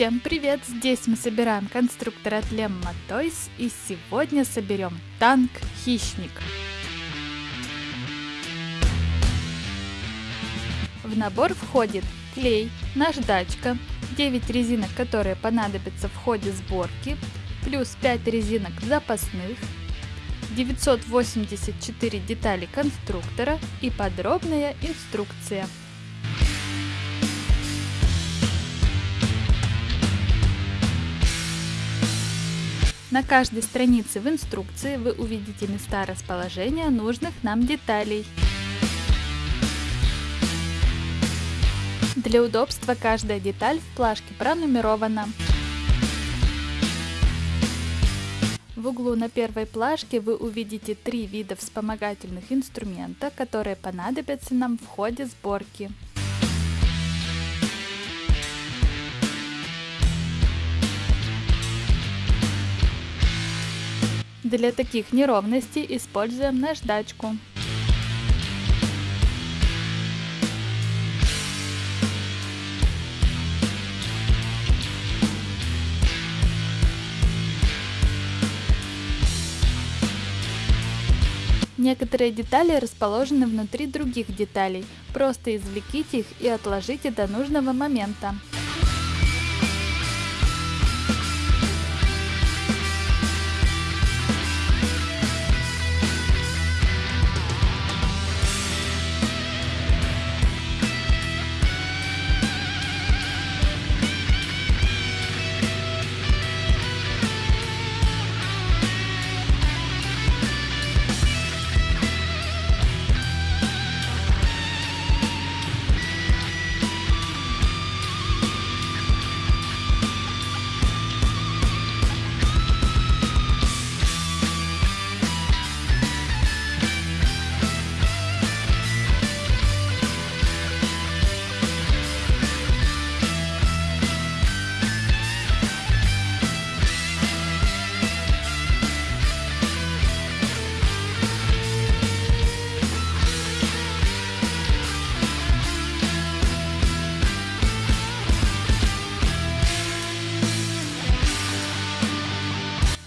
Всем привет! Здесь мы собираем конструктор от Lemma Toys и сегодня соберем танк Хищник. В набор входит клей, наждачка, 9 резинок, которые понадобятся в ходе сборки, плюс 5 резинок запасных, 984 детали конструктора и подробная инструкция. На каждой странице в инструкции вы увидите места расположения нужных нам деталей. Для удобства каждая деталь в плашке пронумерована. В углу на первой плашке вы увидите три вида вспомогательных инструмента, которые понадобятся нам в ходе сборки. Для таких неровностей используем наждачку. Некоторые детали расположены внутри других деталей. Просто извлеките их и отложите до нужного момента.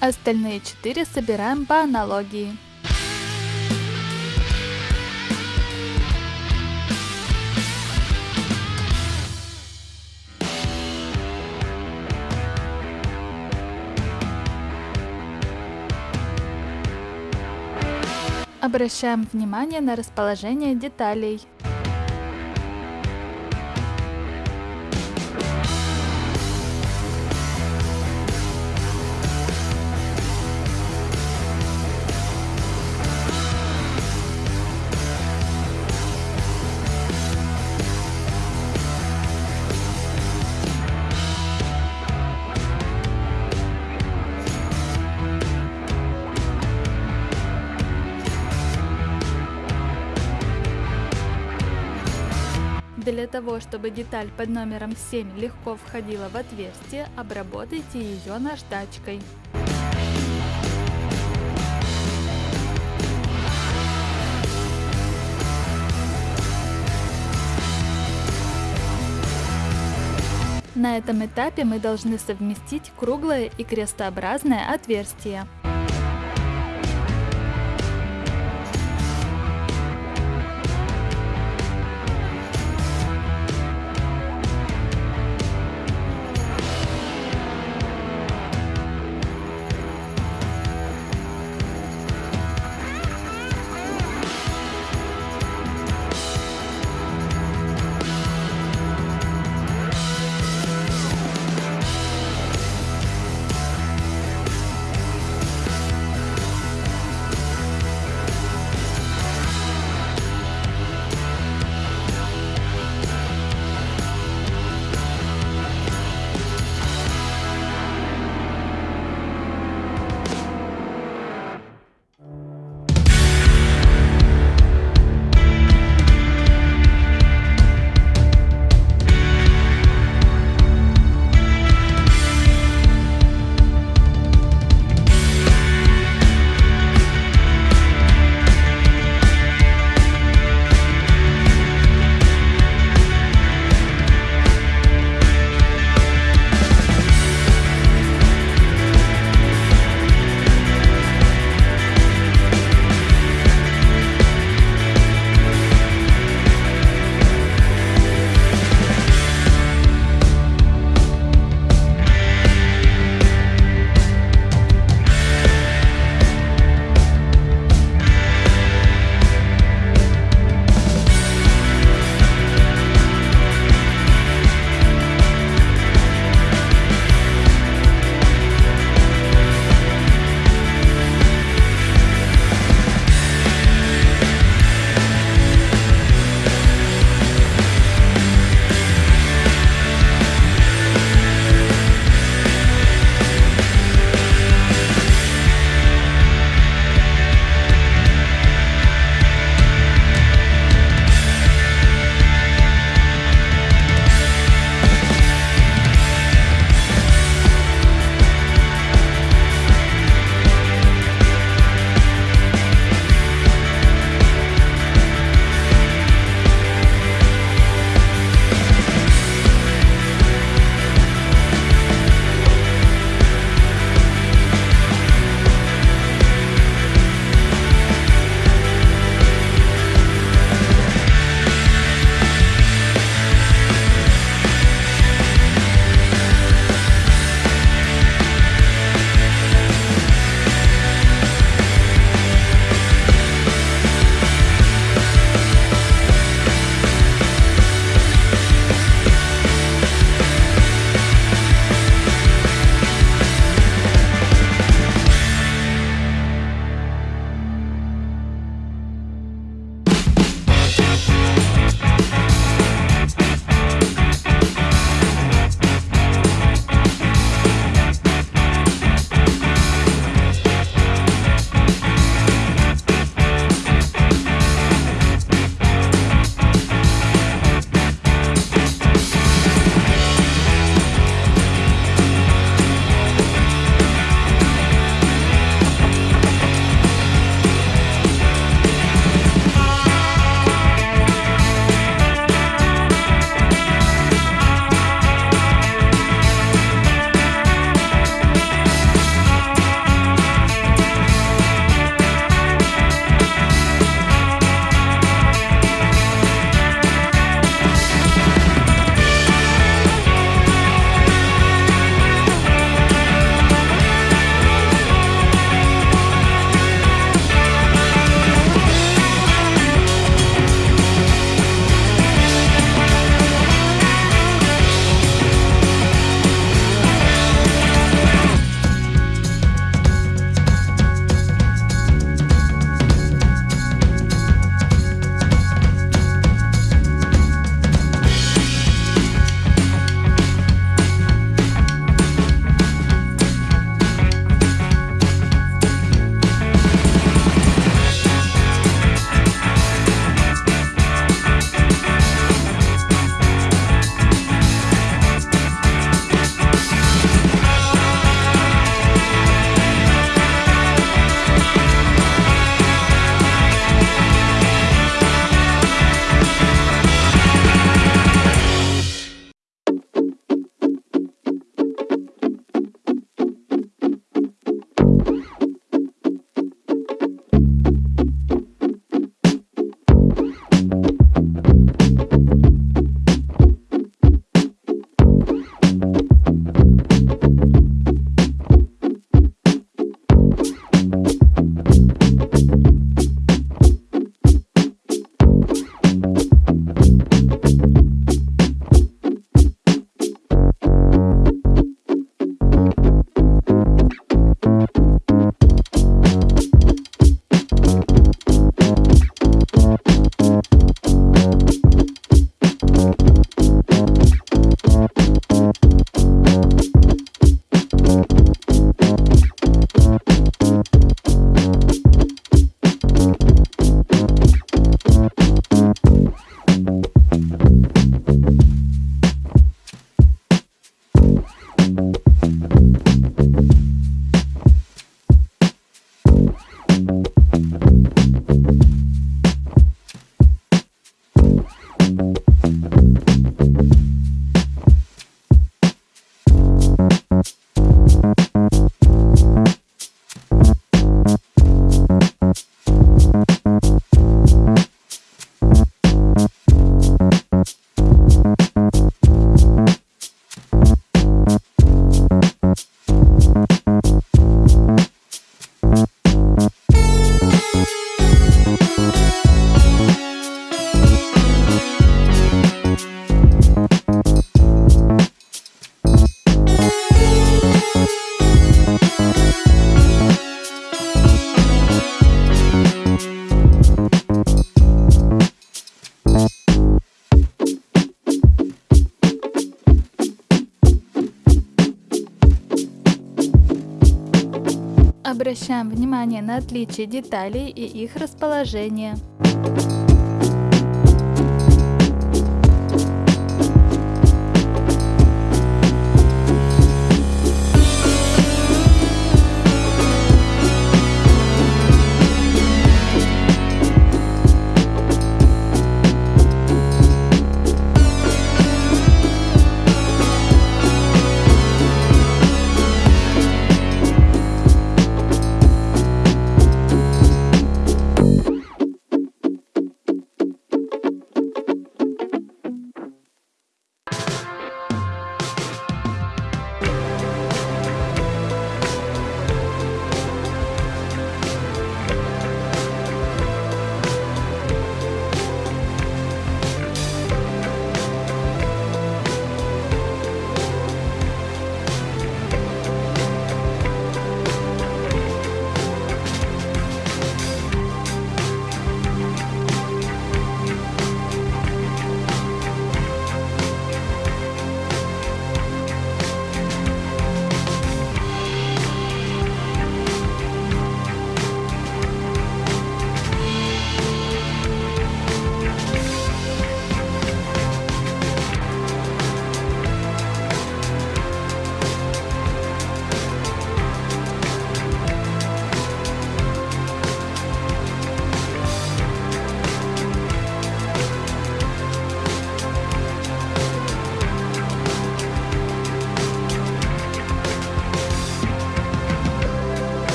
Остальные четыре собираем по аналогии. Обращаем внимание на расположение деталей. Для того, чтобы деталь под номером 7 легко входила в отверстие, обработайте ее наждачкой. На этом этапе мы должны совместить круглое и крестообразное отверстие. Внимание на отличие деталей и их расположение.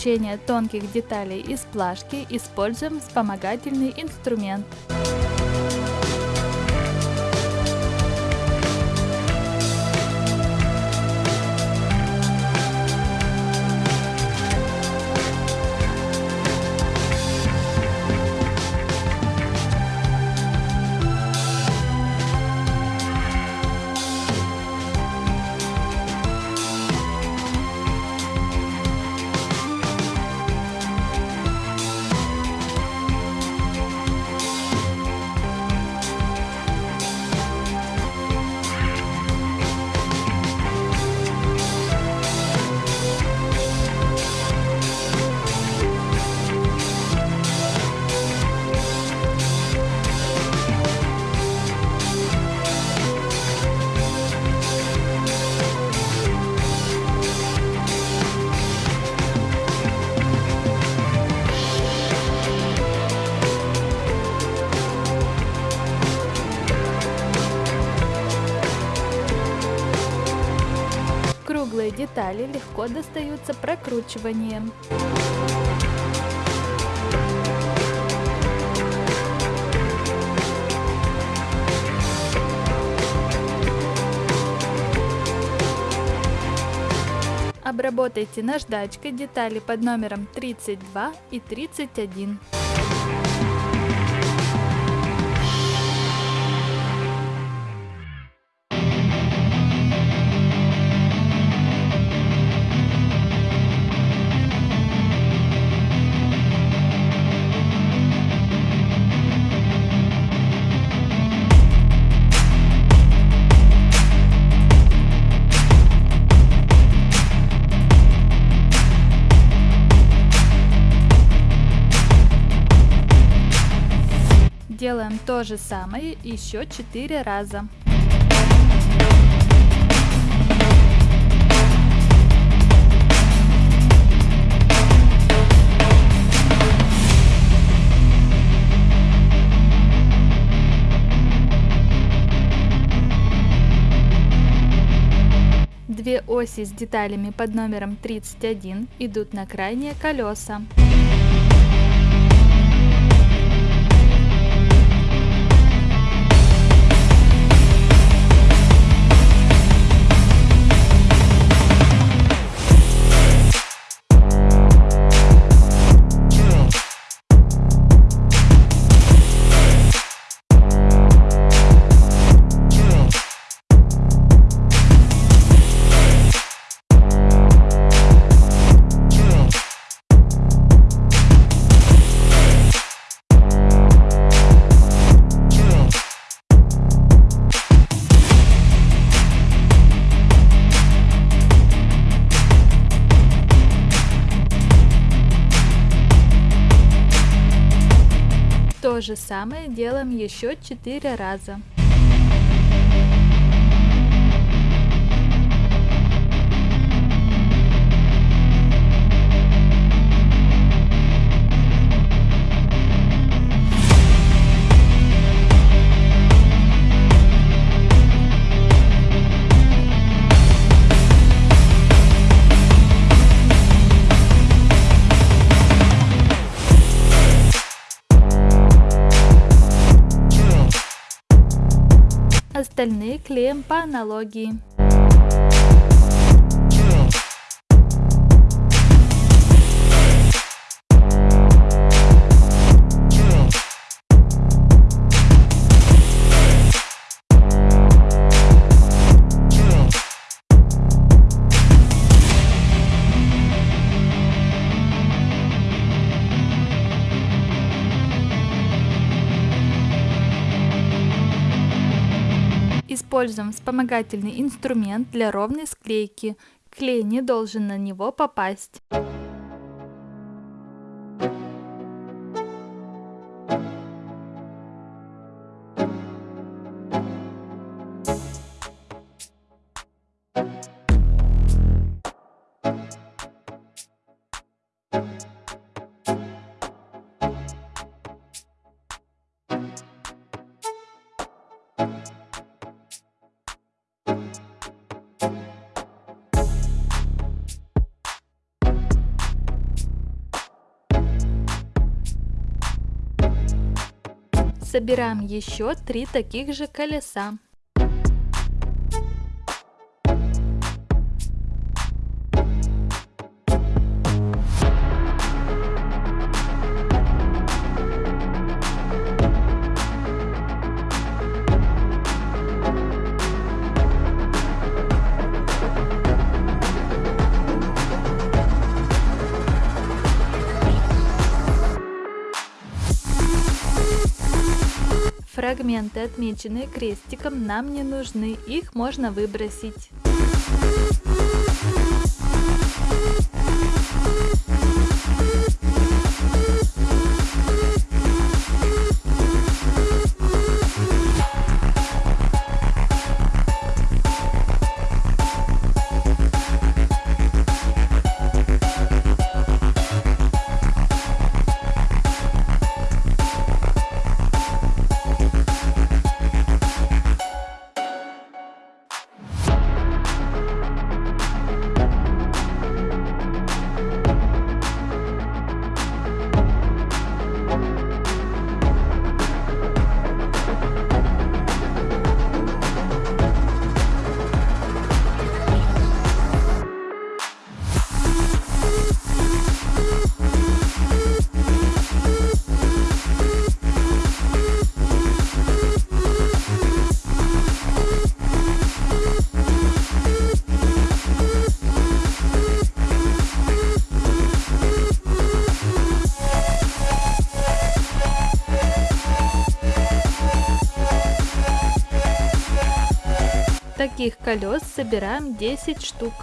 Извлечения тонких деталей из плашки используем вспомогательный инструмент. Детали легко достаются прокручиванием. Обработайте наждачкой детали под номером 32 и 31. то же самое еще 4 раза. Две оси с деталями под номером 31 идут на крайние колеса. Же самое делаем еще 4 раза. Остальные клеим по аналогии. Вспомогательный инструмент для ровной склейки. Клей не должен на него попасть. Собираем еще три таких же колеса. Фрагменты, отмеченные крестиком, нам не нужны, их можно выбросить. Таких колес собираем 10 штук.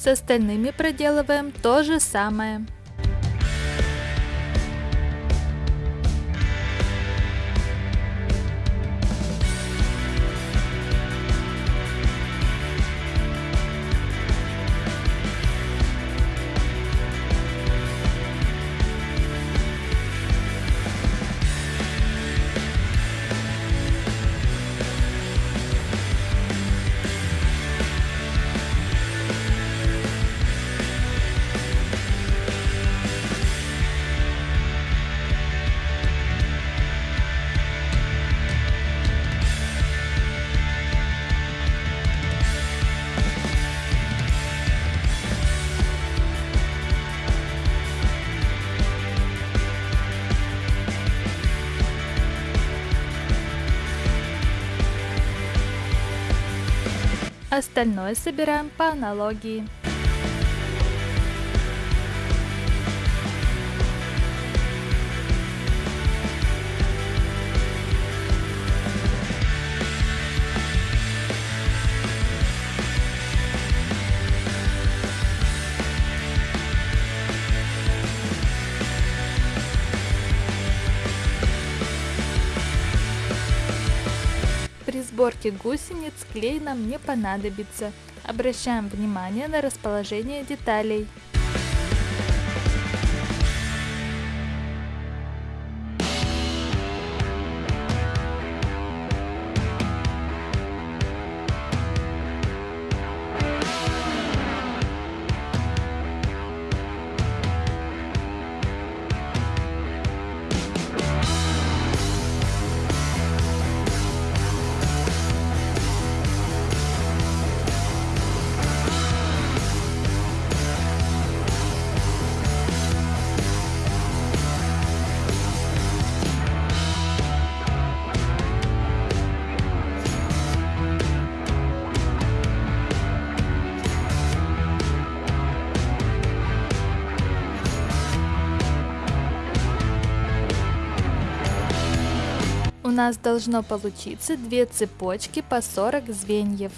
С остальными проделываем то же самое. Остальное собираем по аналогии. При сборке гусениц клей нам не понадобится. Обращаем внимание на расположение деталей. Нас должно получиться две цепочки по 40 звеньев.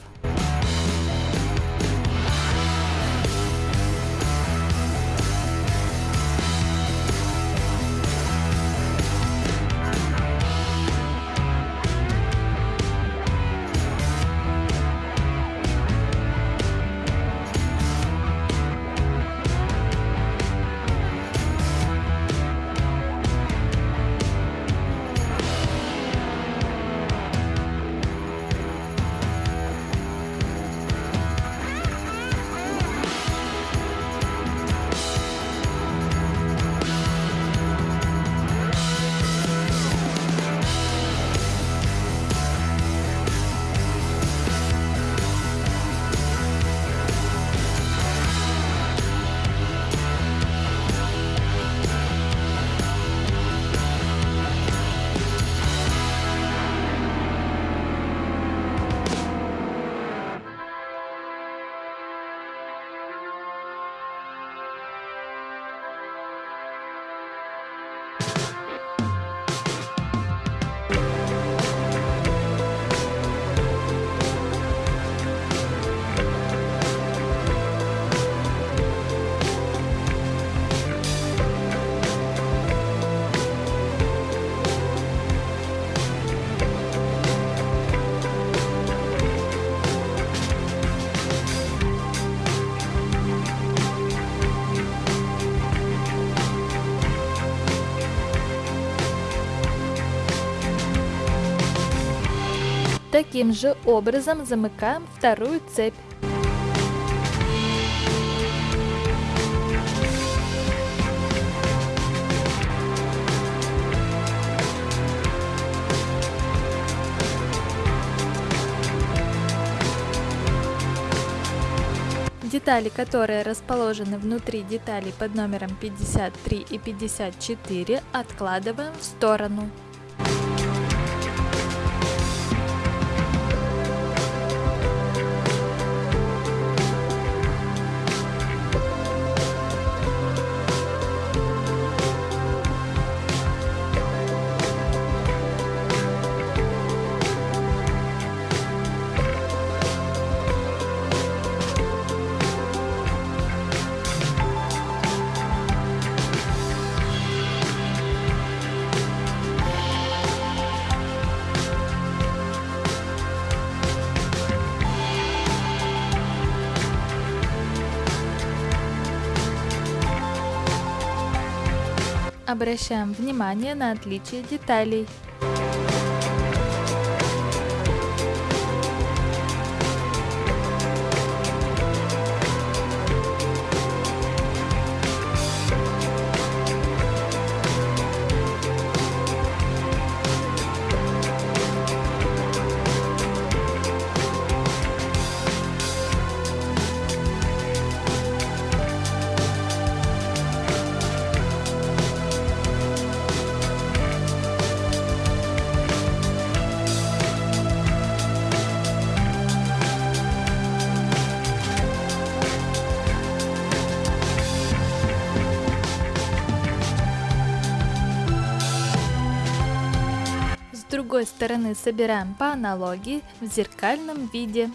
Таким же образом замыкаем вторую цепь. Детали, которые расположены внутри деталей под номером 53 и 54, откладываем в сторону. Обращаем внимание на отличие деталей. Другой стороны собираем по аналогии в зеркальном виде.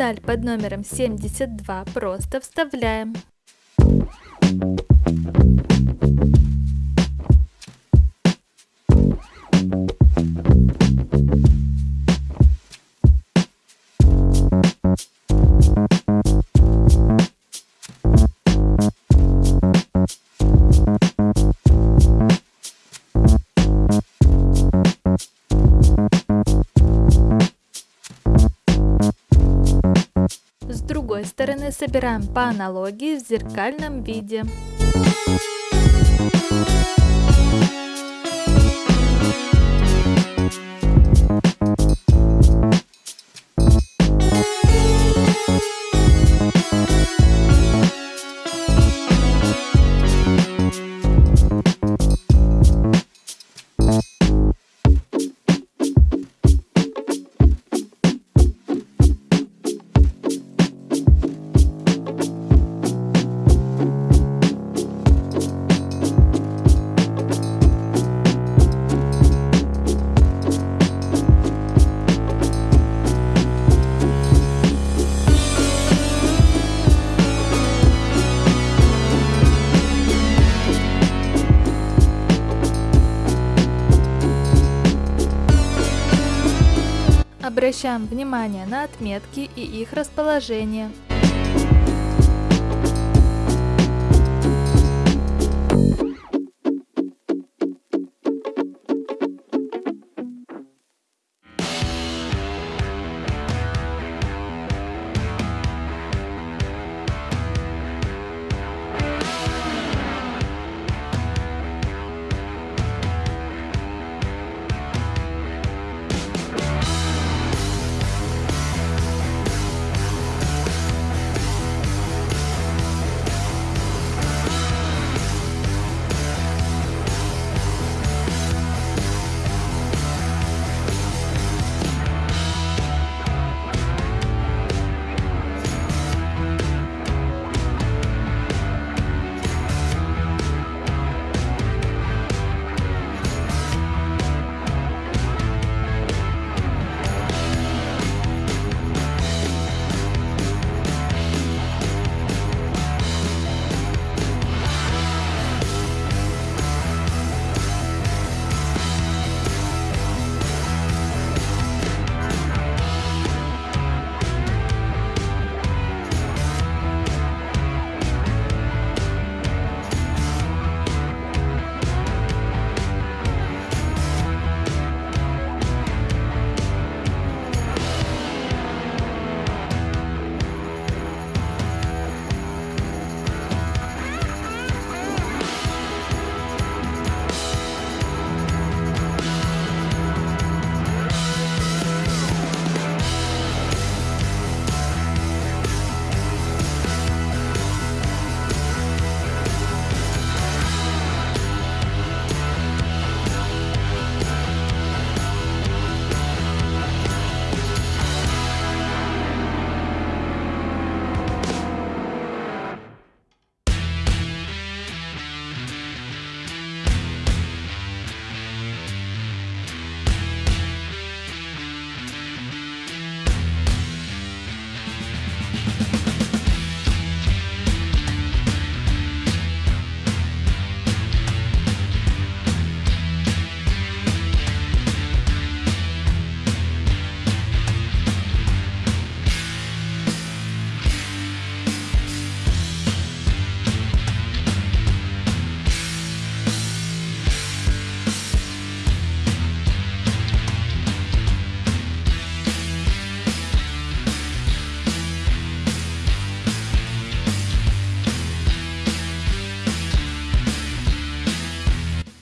Деталь под номером 72 просто вставляем. Собираем по аналогии в зеркальном виде. Обращаем внимание на отметки и их расположение.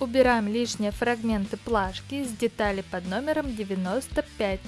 Убираем лишние фрагменты плашки с детали под номером 95.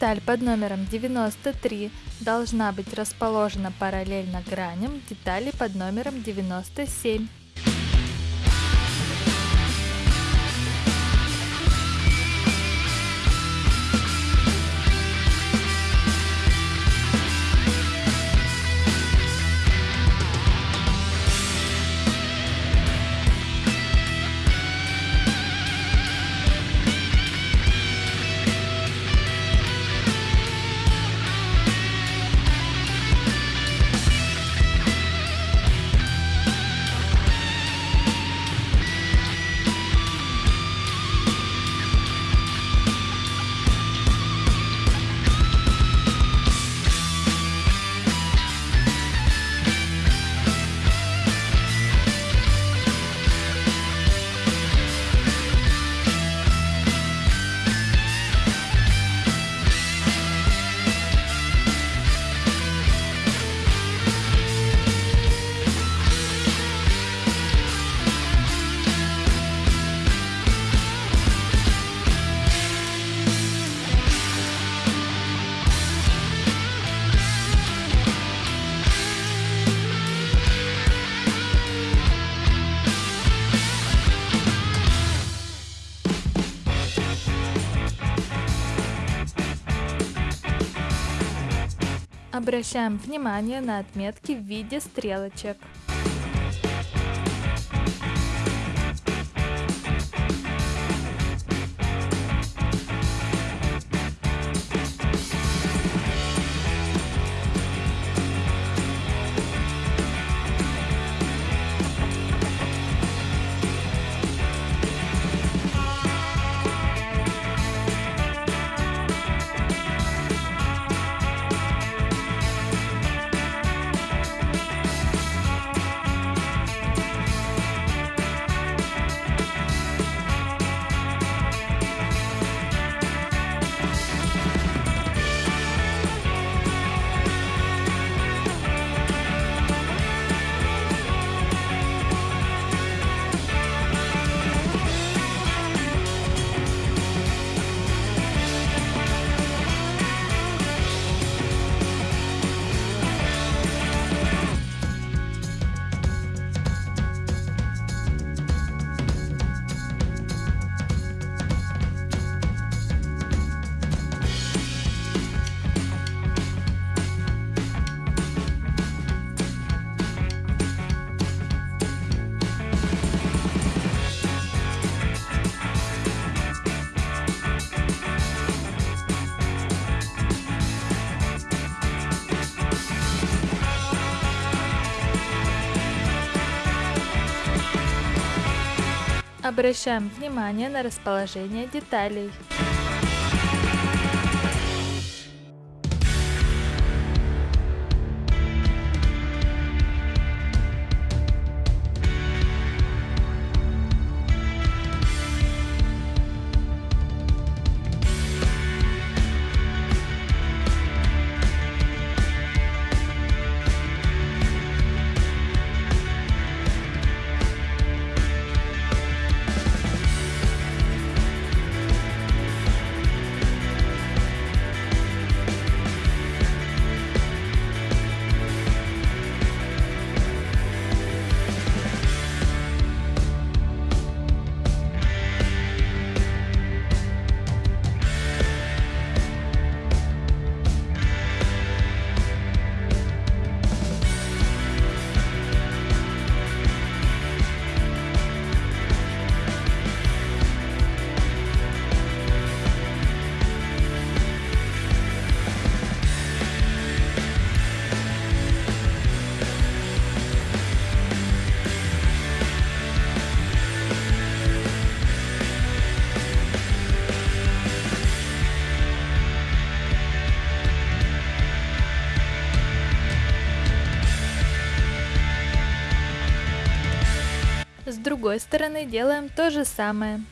Деталь под номером 93 должна быть расположена параллельно граням детали под номером 97. Обращаем внимание на отметки в виде стрелочек. Обращаем внимание на расположение деталей. С другой стороны делаем то же самое.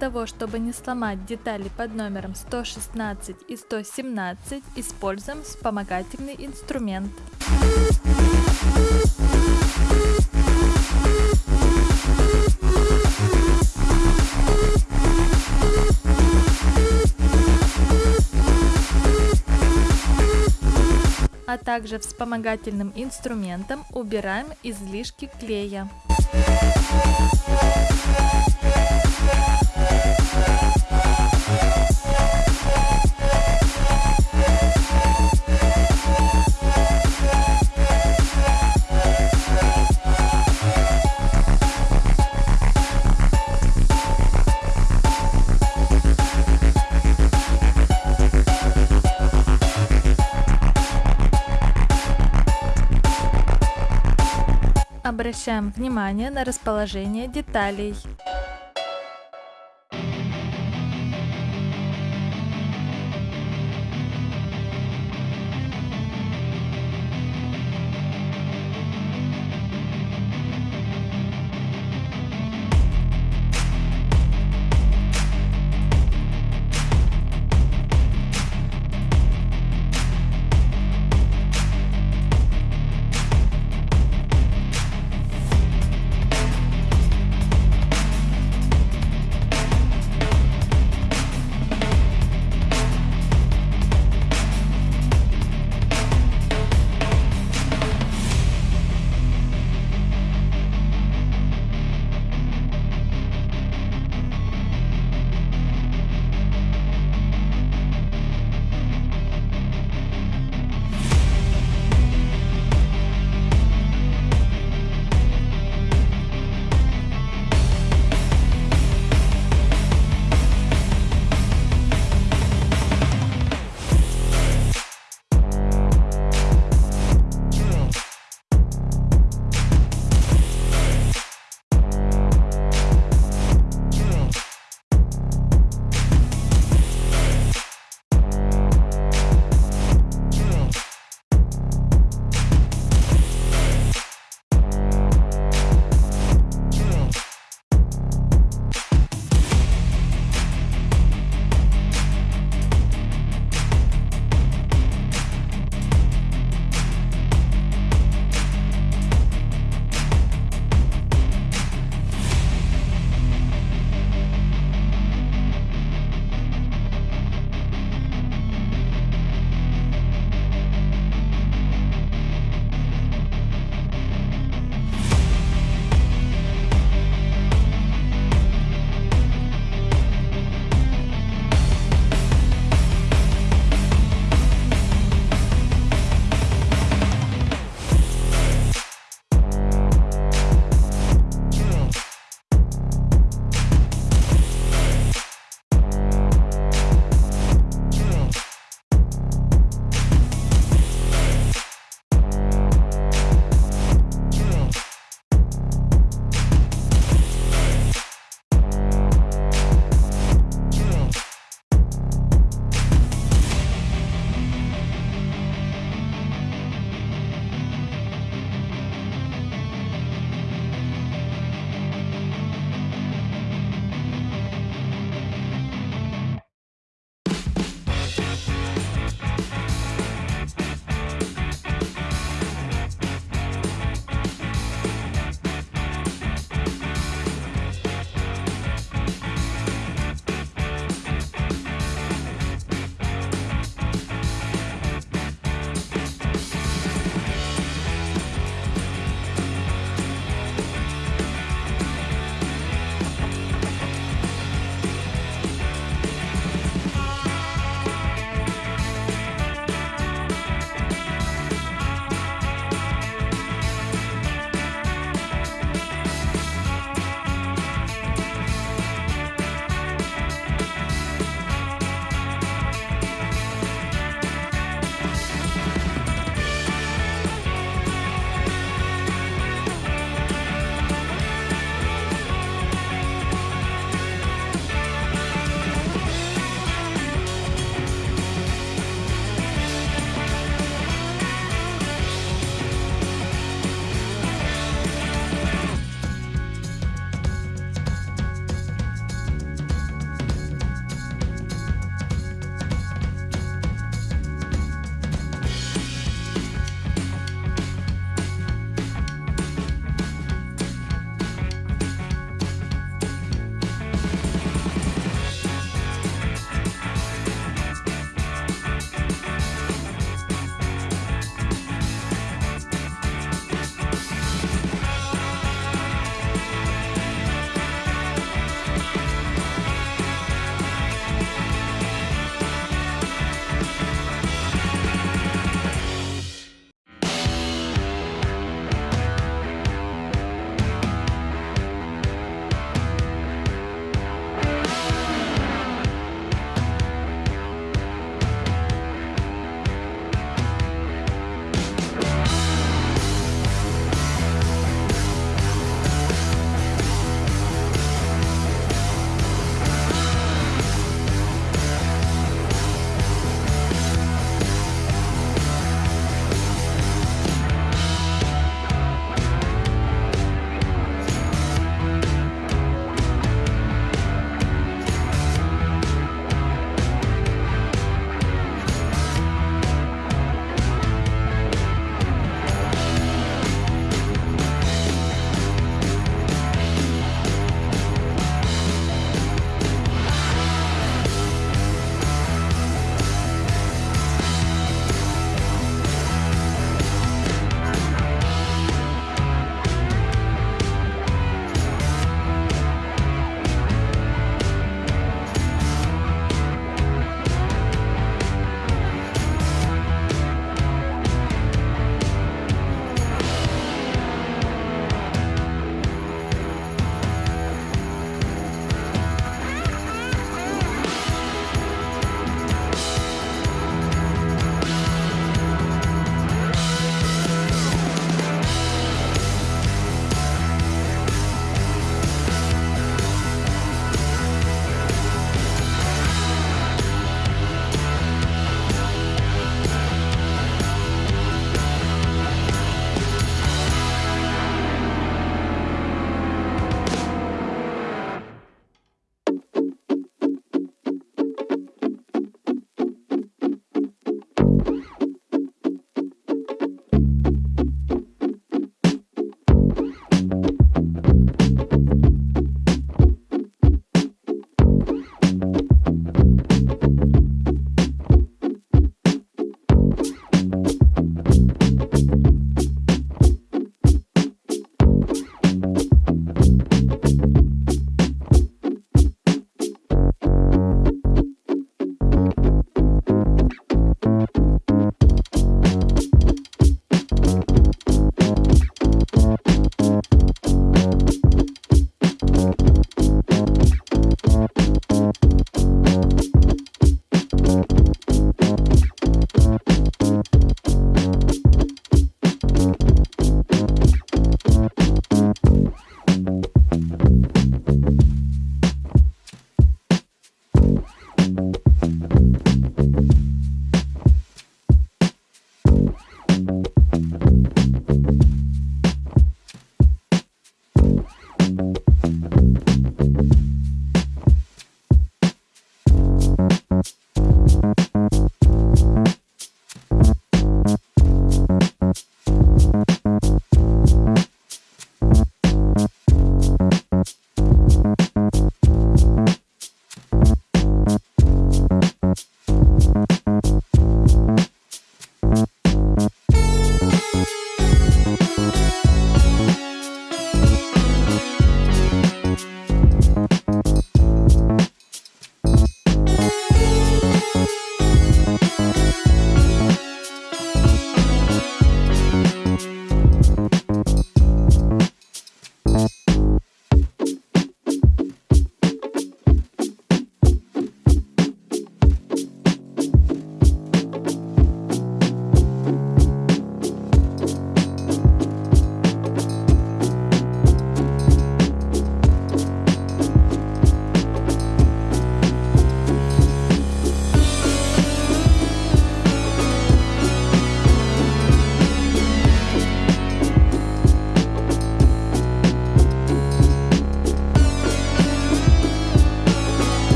Того, чтобы не сломать детали под номером 116 и 117, используем вспомогательный инструмент. а также вспомогательным инструментом убираем излишки клея. Обращаем внимание на расположение деталей.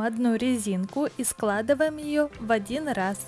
Одну резинку и складываем ее в один раз.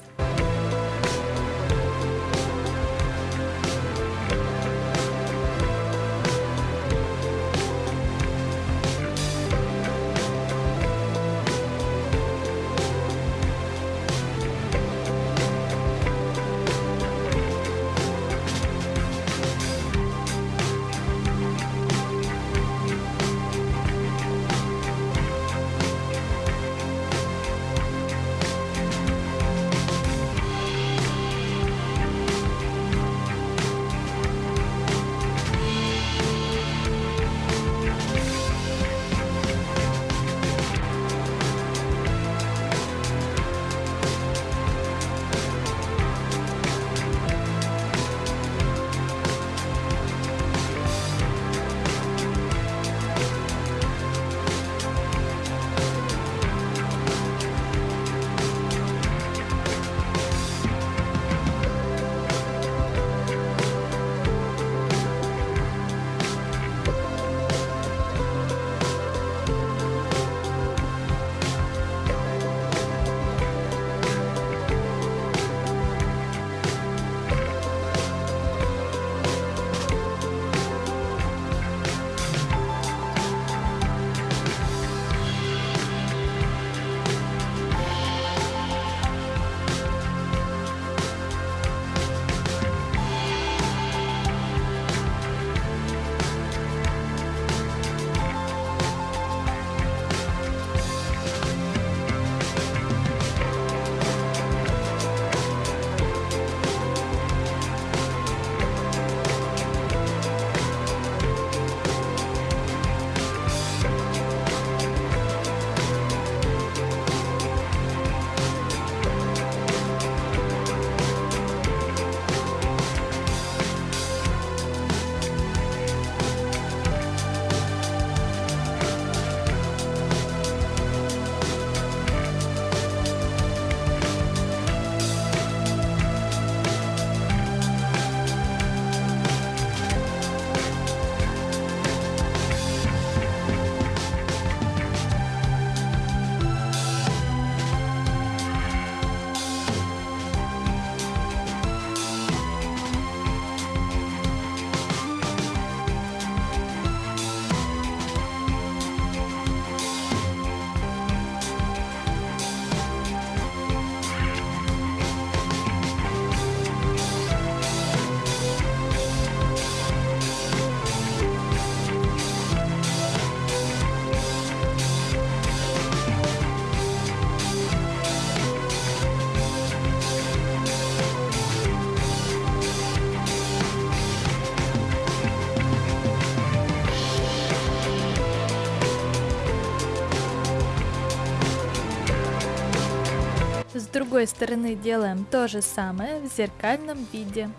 Другой стороны делаем то же самое в зеркальном виде.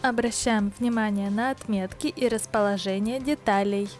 Обращаем внимание на отметки и расположение деталей.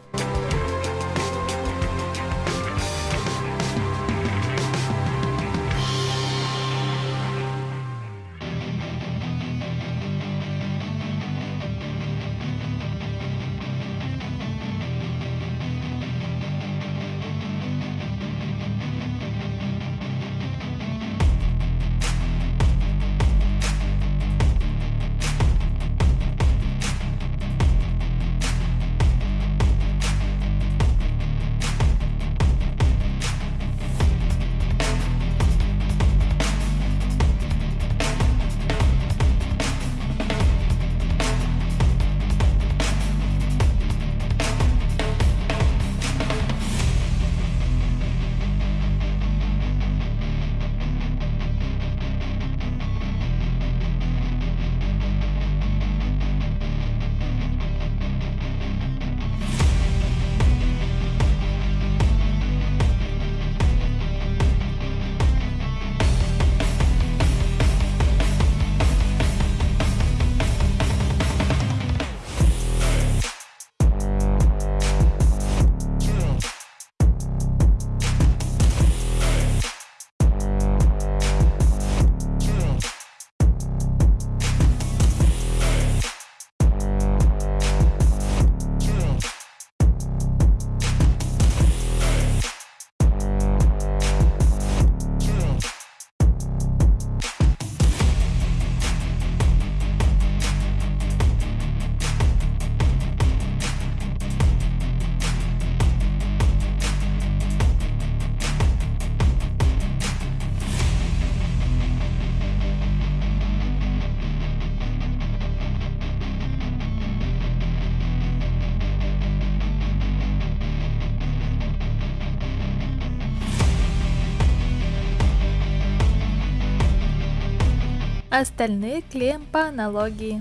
Остальные клеим по аналогии.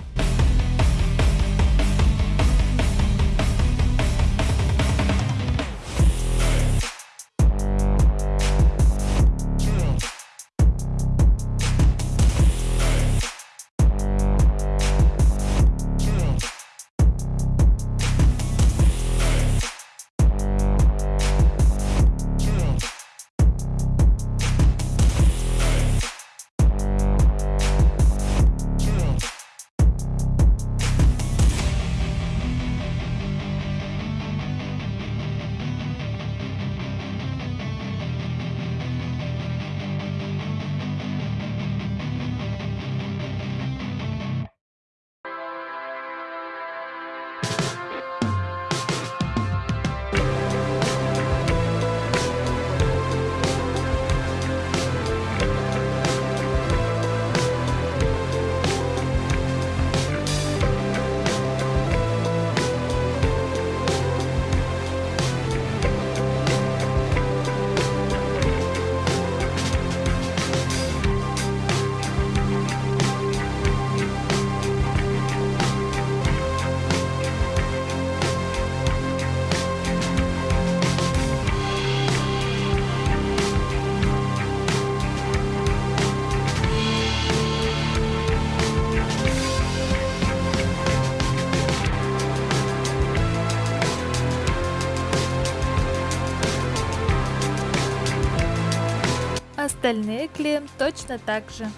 Остальные клеим точно так же.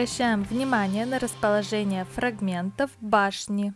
Обращаем внимание на расположение фрагментов башни.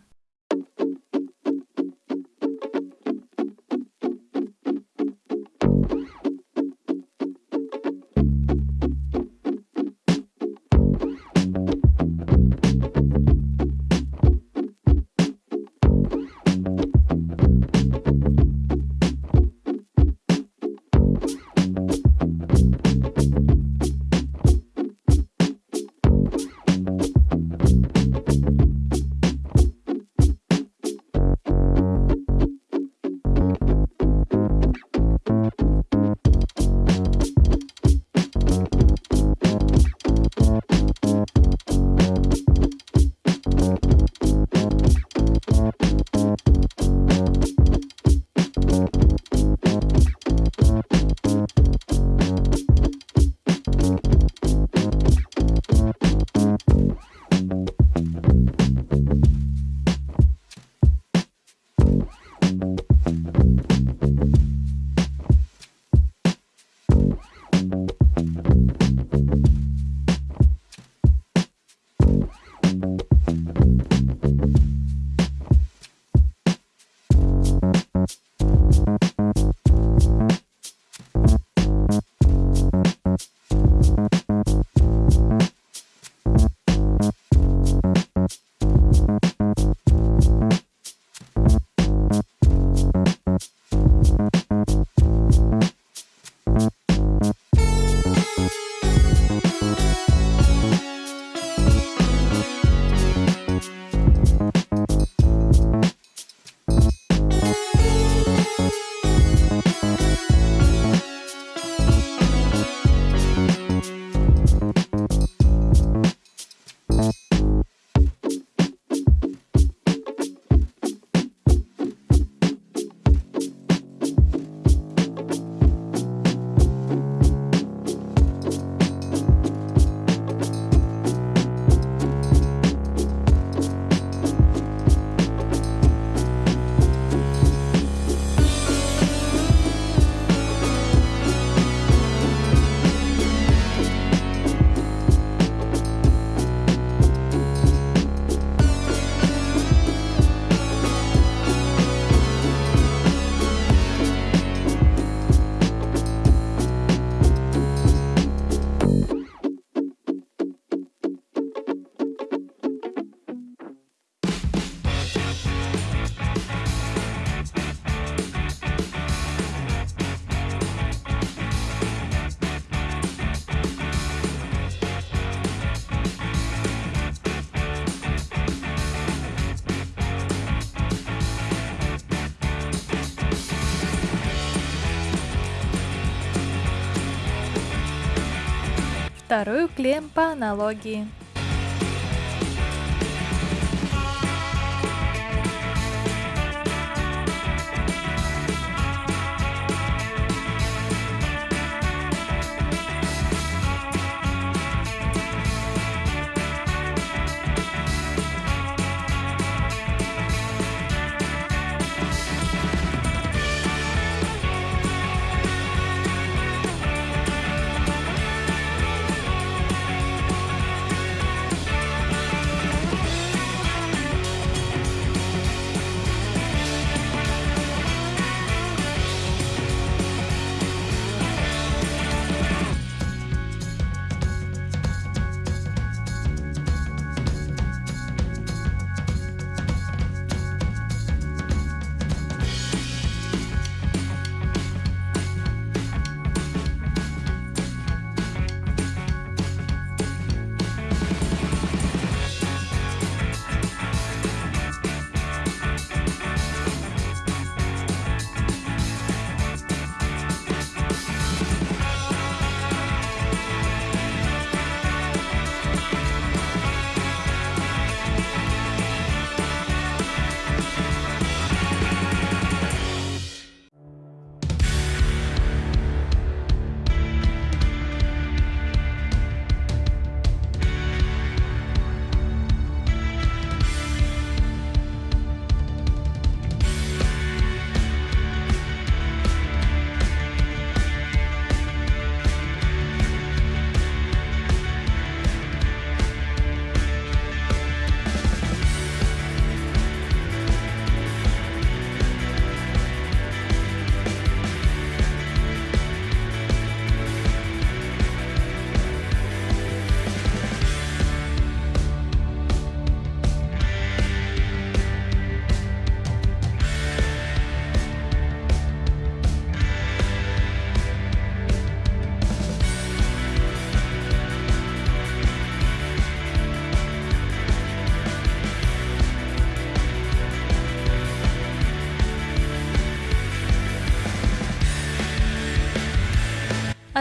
Вторую клеим по аналогии.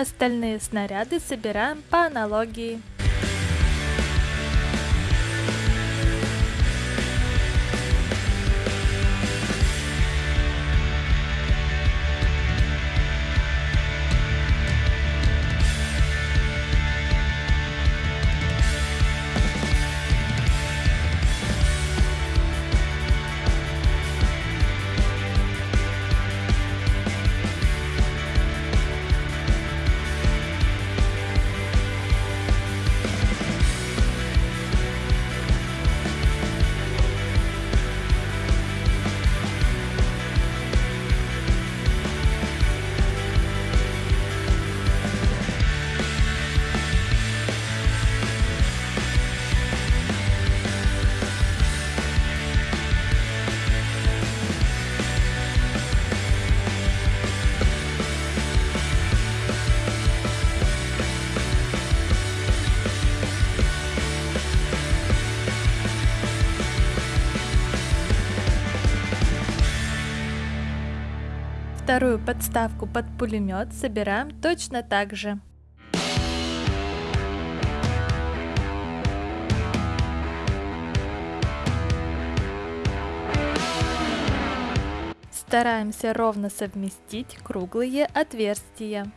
Остальные снаряды собираем по аналогии. Вторую подставку под пулемет собираем точно так же. Стараемся ровно совместить круглые отверстия.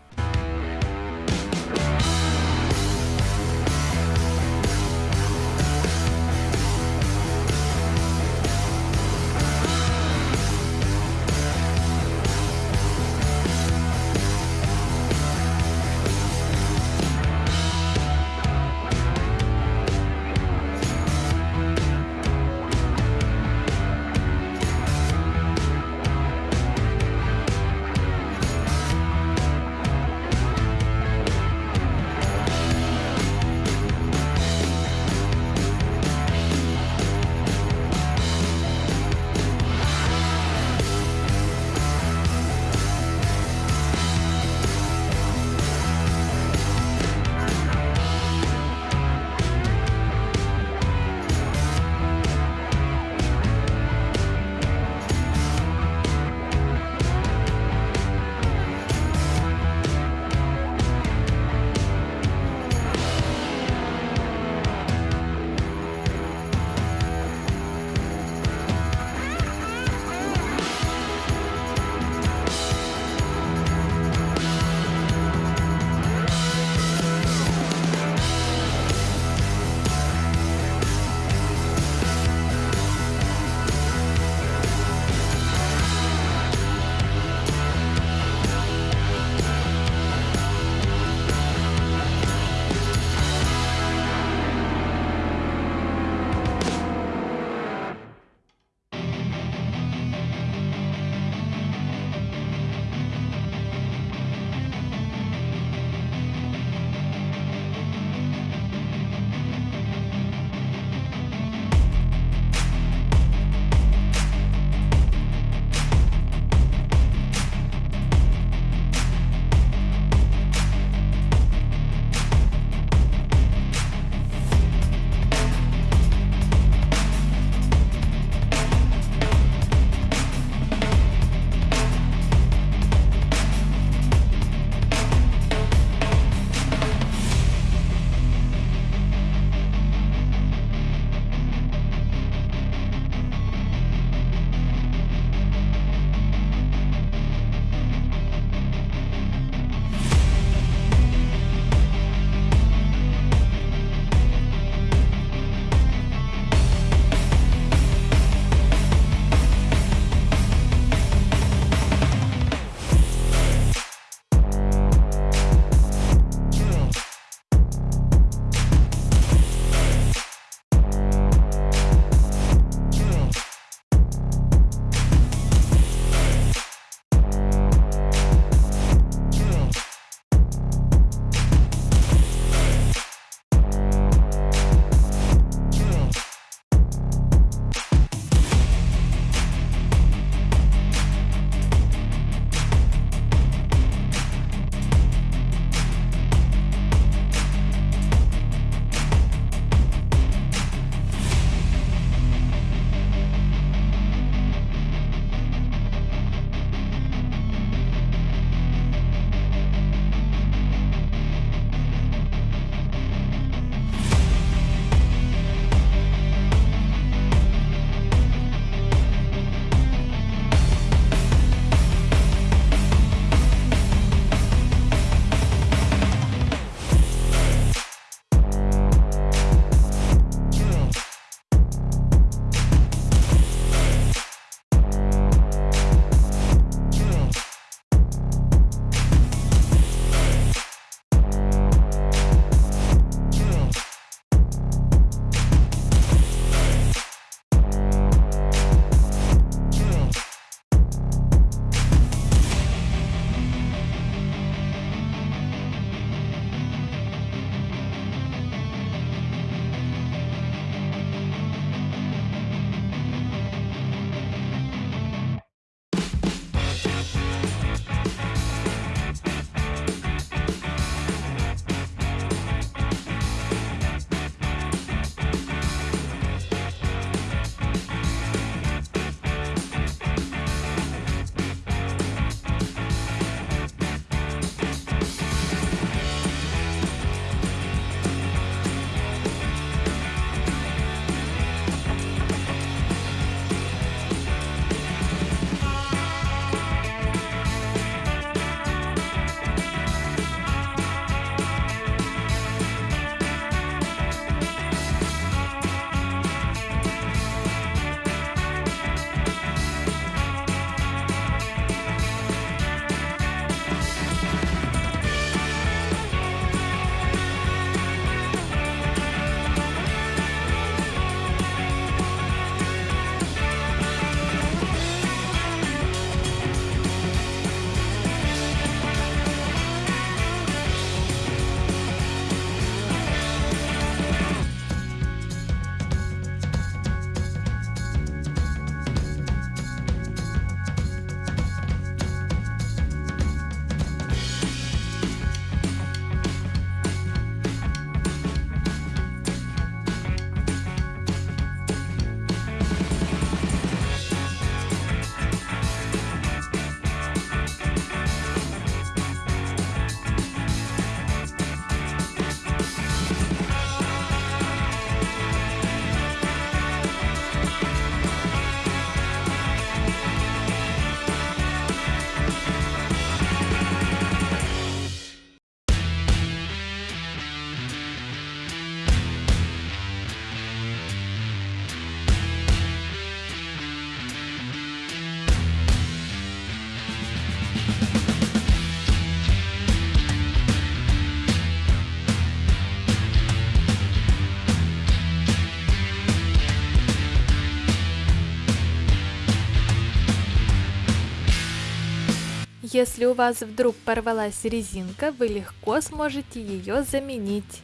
Если у вас вдруг порвалась резинка, вы легко сможете ее заменить.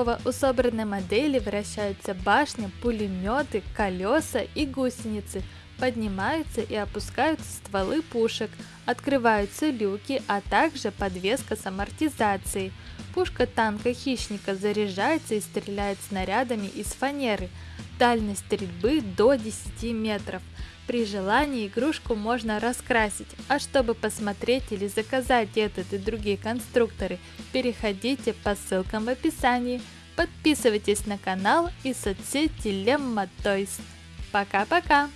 Готово! У собранной модели вращаются башня, пулеметы, колеса и гусеницы. Поднимаются и опускаются стволы пушек, открываются люки, а также подвеска с амортизацией. Пушка танка хищника заряжается и стреляет снарядами из фанеры. Дальность стрельбы до 10 метров. При желании игрушку можно раскрасить, а чтобы посмотреть или заказать этот и другие конструкторы, переходите по ссылкам в описании. Подписывайтесь на канал и соцсети Lemma Toys. Пока-пока!